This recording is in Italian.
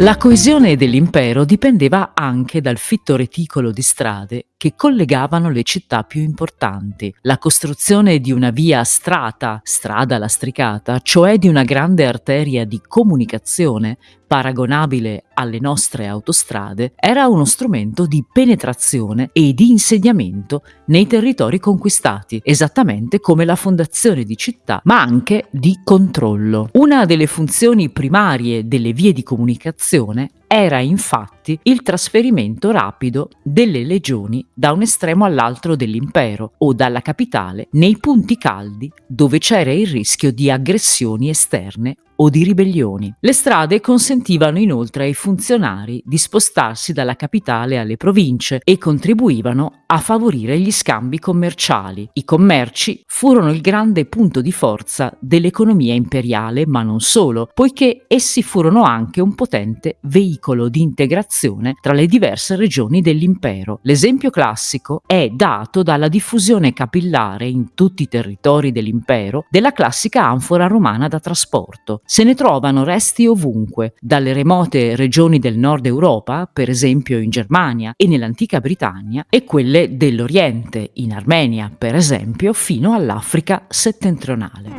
La coesione dell'impero dipendeva anche dal fitto reticolo di strade che collegavano le città più importanti. La costruzione di una via strata, strada lastricata, cioè di una grande arteria di comunicazione paragonabile alle nostre autostrade, era uno strumento di penetrazione e di insediamento nei territori conquistati, esattamente come la fondazione di città, ma anche di controllo. Una delle funzioni primarie delle vie di comunicazione era infatti il trasferimento rapido delle legioni da un estremo all'altro dell'impero o dalla capitale nei punti caldi dove c'era il rischio di aggressioni esterne o di ribellioni. Le strade consentivano inoltre ai funzionari di spostarsi dalla capitale alle province e contribuivano a favorire gli scambi commerciali. I commerci furono il grande punto di forza dell'economia imperiale, ma non solo, poiché essi furono anche un potente veicolo di integrazione tra le diverse regioni dell'impero. L'esempio classico è dato dalla diffusione capillare in tutti i territori dell'impero della classica anfora romana da trasporto. Se ne trovano resti ovunque, dalle remote regioni del nord Europa, per esempio in Germania e nell'antica Britannia, e quelle dell'Oriente, in Armenia per esempio, fino all'Africa settentrionale.